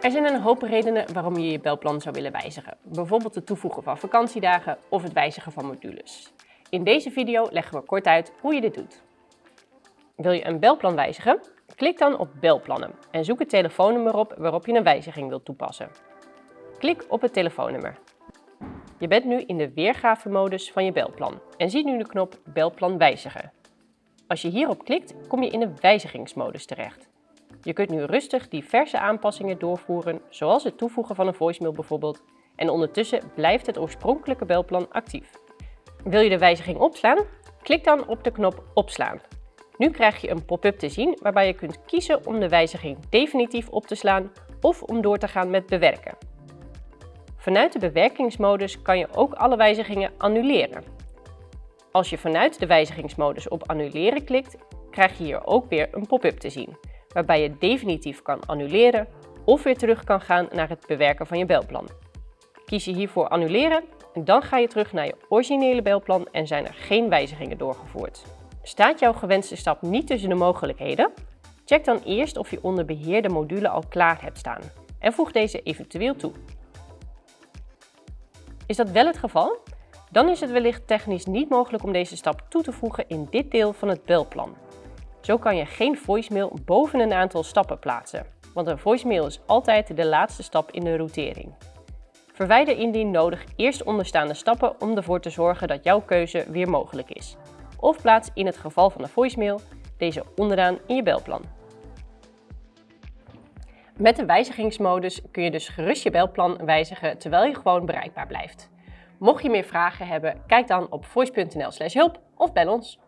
Er zijn een hoop redenen waarom je je belplan zou willen wijzigen. Bijvoorbeeld het toevoegen van vakantiedagen of het wijzigen van modules. In deze video leggen we kort uit hoe je dit doet. Wil je een belplan wijzigen? Klik dan op belplannen en zoek het telefoonnummer op waarop je een wijziging wilt toepassen. Klik op het telefoonnummer. Je bent nu in de weergavemodus van je belplan en ziet nu de knop Belplan wijzigen. Als je hierop klikt, kom je in de wijzigingsmodus terecht. Je kunt nu rustig diverse aanpassingen doorvoeren, zoals het toevoegen van een voicemail bijvoorbeeld, en ondertussen blijft het oorspronkelijke belplan actief. Wil je de wijziging opslaan? Klik dan op de knop Opslaan. Nu krijg je een pop-up te zien waarbij je kunt kiezen om de wijziging definitief op te slaan of om door te gaan met bewerken. Vanuit de bewerkingsmodus kan je ook alle wijzigingen annuleren. Als je vanuit de wijzigingsmodus op annuleren klikt, krijg je hier ook weer een pop-up te zien, waarbij je definitief kan annuleren of weer terug kan gaan naar het bewerken van je belplan. Kies je hiervoor annuleren en dan ga je terug naar je originele belplan en zijn er geen wijzigingen doorgevoerd. Staat jouw gewenste stap niet tussen de mogelijkheden? Check dan eerst of je onder beheer de module al klaar hebt staan en voeg deze eventueel toe. Is dat wel het geval? Dan is het wellicht technisch niet mogelijk om deze stap toe te voegen in dit deel van het belplan. Zo kan je geen voicemail boven een aantal stappen plaatsen, want een voicemail is altijd de laatste stap in de routering. Verwijder indien nodig eerst onderstaande stappen om ervoor te zorgen dat jouw keuze weer mogelijk is. Of plaats in het geval van de voicemail deze onderaan in je belplan. Met de wijzigingsmodus kun je dus gerust je belplan wijzigen terwijl je gewoon bereikbaar blijft. Mocht je meer vragen hebben, kijk dan op voice.nl hulp of bel ons.